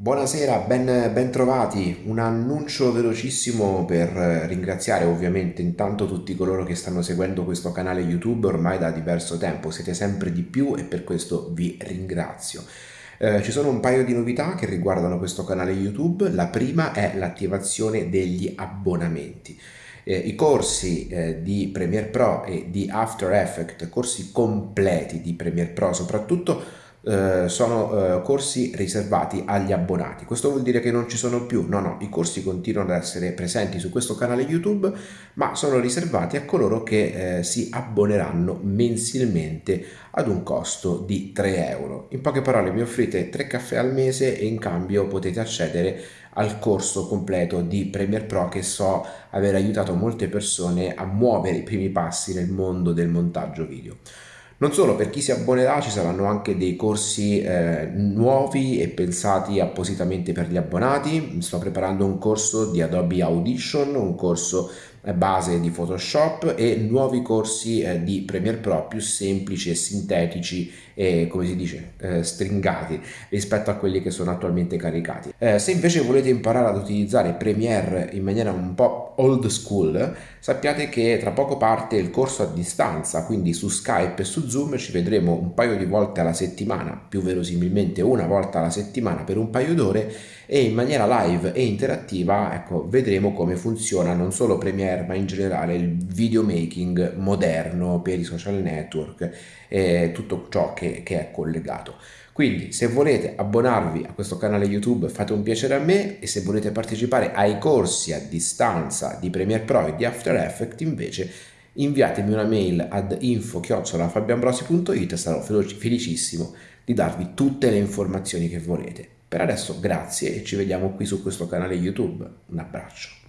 Buonasera, ben, ben trovati. Un annuncio velocissimo per ringraziare ovviamente intanto tutti coloro che stanno seguendo questo canale YouTube ormai da diverso tempo. Siete sempre di più e per questo vi ringrazio. Eh, ci sono un paio di novità che riguardano questo canale YouTube. La prima è l'attivazione degli abbonamenti. Eh, I corsi eh, di Premiere Pro e di After Effects, corsi completi di Premiere Pro soprattutto, eh, sono eh, corsi riservati agli abbonati. Questo vuol dire che non ci sono più, no no, i corsi continuano ad essere presenti su questo canale YouTube, ma sono riservati a coloro che eh, si abboneranno mensilmente ad un costo di 3 euro. In poche parole mi offrite 3 caffè al mese e in cambio potete accedere al corso completo di Premiere Pro che so aver aiutato molte persone a muovere i primi passi nel mondo del montaggio video. Non solo, per chi si abbonerà ci saranno anche dei corsi eh, nuovi e pensati appositamente per gli abbonati. Sto preparando un corso di Adobe Audition, un corso base di Photoshop e nuovi corsi eh, di Premiere Pro più semplici e sintetici e come si dice eh, stringati rispetto a quelli che sono attualmente caricati. Eh, se invece volete imparare ad utilizzare Premiere in maniera un po' old school sappiate che tra poco parte il corso a distanza quindi su Skype e su Zoom ci vedremo un paio di volte alla settimana più verosimilmente una volta alla settimana per un paio d'ore e in maniera live e interattiva ecco vedremo come funziona non solo Premiere Premiere, ma in generale il videomaking moderno per i social network e tutto ciò che, che è collegato. Quindi se volete abbonarvi a questo canale YouTube fate un piacere a me e se volete partecipare ai corsi a distanza di Premiere Pro e di After Effects invece inviatemi una mail ad info-fabianbrosi.it sarò felicissimo di darvi tutte le informazioni che volete. Per adesso grazie e ci vediamo qui su questo canale YouTube. Un abbraccio.